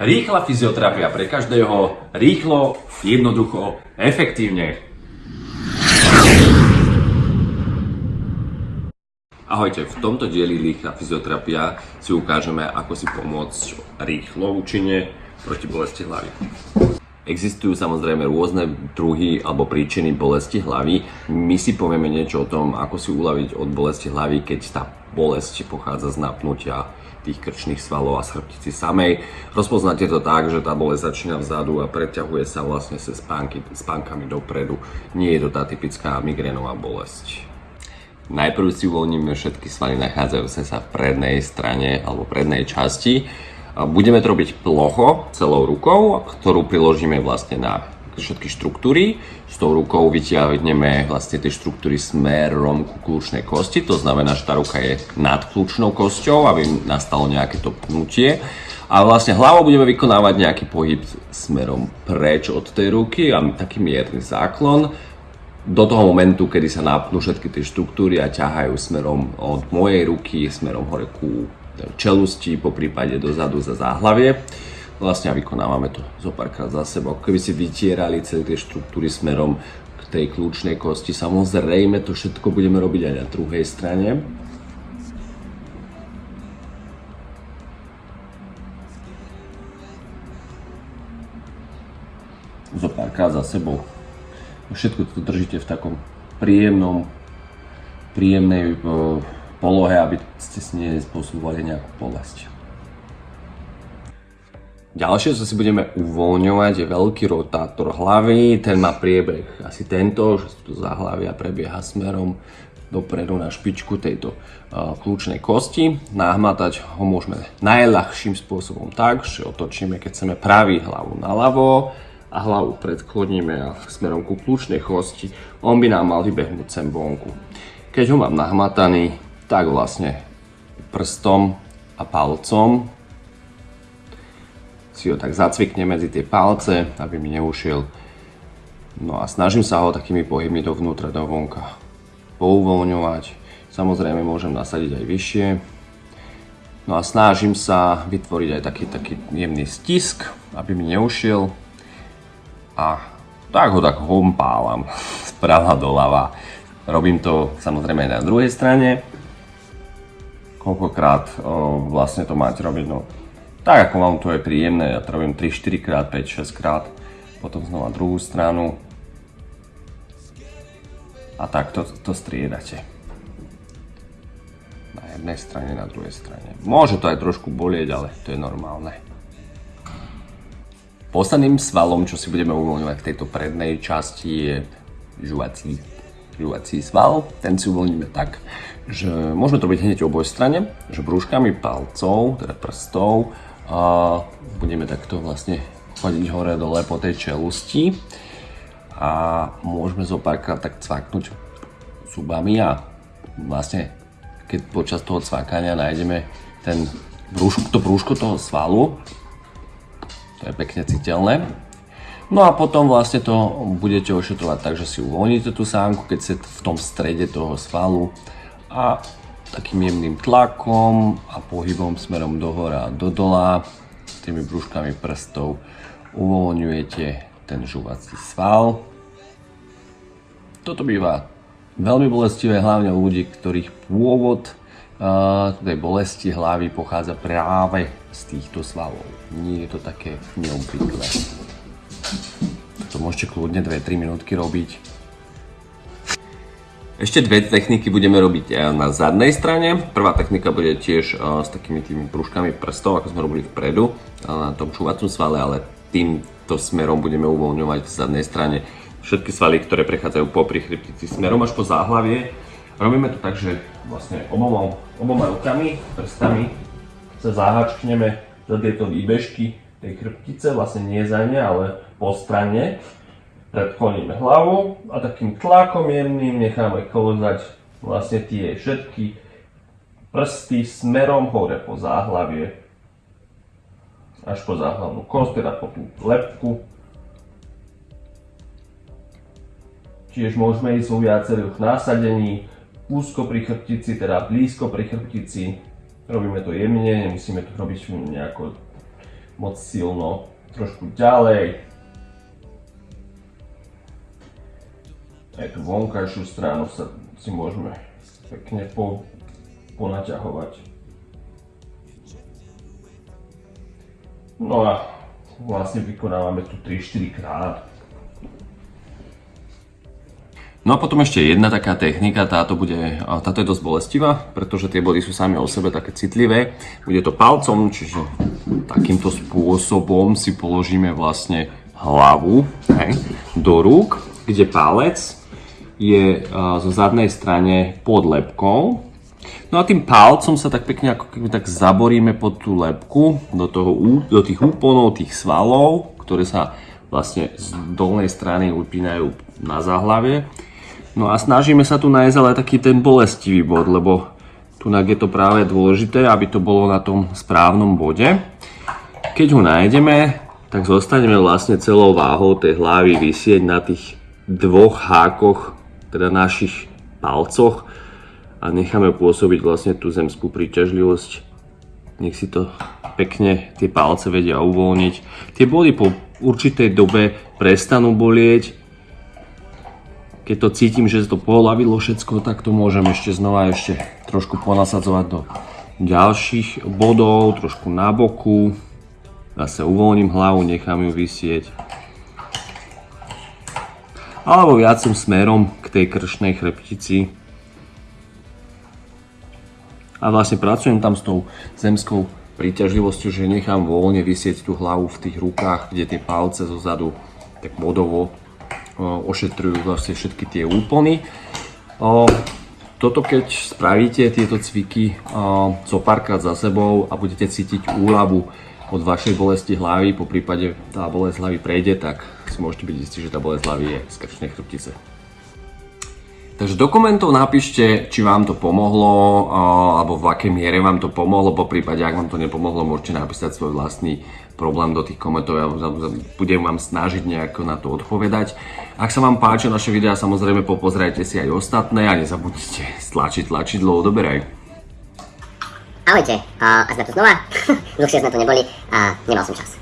Rýchla fyzioterapia pre každého, rýchlo, jednoducho, efektívne. Ahojte, v tomto dieli Rýchla fyzioterapia si ukážeme, ako si pomôcť rýchlo, účinne proti bolesti hlavy. Existujú samozrejme rôzne druhy alebo príčiny bolesti hlavy. My si povieme niečo o tom, ako si uľaviť od bolesti hlavy, keď tá bolesť pochádza z napnutia tých krčných svalov a chrbtici samej. Rozpoznáte to tak, že tá bolesť začína vzadu a preťahuje sa vlastne sa spánky, spánkami dopredu. Nie je to tá typická migrénová bolesť. Najprv si uvoľníme všetky svaly nachádzajúce sa v prednej strane alebo prednej časti Budeme to robiť plocho celou rukou, ktorú priložíme vlastne na všetky štruktúry. S tou rukou vytiahneme vlastne tie štruktúry smerom ku kľúčnej kosti, to znamená, že tá ruka je nad kľúčnou kosťou, aby nastalo nejaké to pnutie. A vlastne hlavou budeme vykonávať nejaký pohyb smerom preč od tej ruky a taký mierny záklon do toho momentu, kedy sa napnú všetky tie štruktúry a ťahajú smerom od mojej ruky smerom hore ku čelusti, po prípade dozadu za záhlavie. Vlastne a vykonávame to zo párkrát za sebou. Keby si vytierali celé tie štruktúry smerom k tej kľúčnej kosti, samozrejme to všetko budeme robiť aj na druhej strane. Zo párkrát za sebou. Všetko to držíte v takom príjemnom, príjemnej polohe, aby ste si nespôsobovali nejakú bolesť. Ďalšie, čo si budeme uvoľňovať, je veľký rotátor hlavy. Ten má priebeh asi tento, že tu zahlavia prebieha smerom dopredu na špičku tejto kľúčnej kosti. Nahmatať ho môžeme najľahším spôsobom tak, že otočíme, keď chceme pravý hlavu na ľavo a hlavu predkloníme smerom ku kľúčnej kosti. On by nám mal vybehnúť sem vonku. Keď ho mám nahmataný, tak vlastne prstom a palcom si ho tak zacvikne medzi tie palce, aby mi neušiel. No a snažím sa ho takými pohybmi dovnútra, dovonka pouvoľňovať. Samozrejme môžem nasadiť aj vyššie. No a snažím sa vytvoriť aj taký, taký jemný stisk, aby mi neušiel. A tak ho tak hompávam sprava doľava. Robím to samozrejme aj na druhej strane koľkokrát o, vlastne to máte robiť. No, tak ako vám to je príjemné, ja to robím 3-4 krát, 5-6 krát, potom znova druhú stranu a tak to, to striedate. Na jednej strane, na druhej strane. Môže to aj trošku bolieť, ale to je normálne. Posledným svalom, čo si budeme uvoľňovať v tejto prednej časti je žuvací, žuvací sval. Ten si uvoľníme tak, že môžeme to byť hneď oboj strane, že brúškami palcov, teda prstov, a budeme takto vlastne chodiť hore dole po tej čelusti a môžeme zo párkrát tak cvaknúť zubami a vlastne keď počas toho cvakania nájdeme ten brúško, to brúško toho svalu, to je pekne citeľné. No a potom vlastne to budete ošetrovať tak, že si uvoľníte tú sánku, keď ste v tom strede toho svalu a takým jemným tlakom a pohybom smerom dohora a do dola tými brúškami prstov uvoľňujete ten žuvací sval. Toto býva veľmi bolestivé, hlavne u ľudí, ktorých pôvod uh, tej bolesti hlavy pochádza práve z týchto svalov. Nie je to také neobvyklé. To môžete kľudne 2-3 minútky robiť ešte dve techniky budeme robiť eh, na zadnej strane. Prvá technika bude tiež eh, s takými tými prúžkami prstov, ako sme robili vpredu eh, na tom čúvacom svale, ale týmto smerom budeme uvoľňovať v zadnej strane všetky svaly, ktoré prechádzajú po chrbtici smerom až po záhlavie. Robíme to tak, že vlastne oboma, oboma rukami, prstami sa zahačkneme za tieto výbežky tej chrbtice, vlastne nie za ne, ale po strane predkloníme hlavu a takým tlakom jemným necháme kolozať vlastne tie všetky prsty smerom hore po záhlavie až po záhlavnú kost, teda po tú lepku. Tiež môžeme ísť vo viacerých násadení, úzko pri chrbtici, teda blízko pri chrbtici. Robíme to jemne, nemusíme to robiť nejako moc silno. Trošku ďalej. Aj tú vonkajšiu stranu sa si môžeme pekne po, ponaťahovať. No a vlastne vykonávame tu 3-4 krát. No a potom ešte jedna taká technika, táto, bude, táto je dosť bolestivá, pretože tie body sú sami o sebe také citlivé. Bude to palcom, čiže takýmto spôsobom si položíme vlastne hlavu hej, do rúk, kde palec je zo zadnej strane pod lepkou. No a tým palcom sa tak pekne ako keby tak zaboríme pod tú lepku do, toho, do tých úponov, tých svalov, ktoré sa vlastne z dolnej strany upínajú na záhlavie No a snažíme sa tu nájsť ale taký ten bolestivý bod, lebo tu je to práve dôležité, aby to bolo na tom správnom bode. Keď ho nájdeme, tak zostaneme vlastne celou váhou tej hlavy vysieť na tých dvoch hákoch, teda našich palcoch a necháme pôsobiť vlastne tú zemskú príťažlivosť. Nech si to pekne tie palce vedia uvoľniť. Tie body po určitej dobe prestanú bolieť, keď to cítim, že to polavilo všetko, tak to môžem ešte znova ešte trošku ponasadzovať do ďalších bodov, trošku na boku. Zase uvoľním hlavu, nechám ju vysieť. Alebo viacým smerom tej kršnej chrbtici. A vlastne pracujem tam s tou zemskou príťažlivosťou, že nechám voľne vysieť tú hlavu v tých rukách, kde tie palce zozadu tak bodovo ošetrujú vlastne všetky tie úpony. Toto keď spravíte tieto cviky co párkrát za sebou a budete cítiť úľavu od vašej bolesti hlavy, po prípade tá bolesť hlavy prejde, tak si môžete byť istí, že tá bolesť hlavy je z krčnej chrbtice. Takže do komentov napíšte, či vám to pomohlo, alebo v akej miere vám to pomohlo, po prípade, ak vám to nepomohlo, môžete napísať svoj vlastný problém do tých komentov, ja budem vám snažiť nejako na to odpovedať. Ak sa vám páčia naše videá, samozrejme popozrajte si aj ostatné a nezabudnite stlačiť tlačidlo odoberaj. Ahojte, a sme tu znova, dlhšie sme tu neboli a nemal som čas.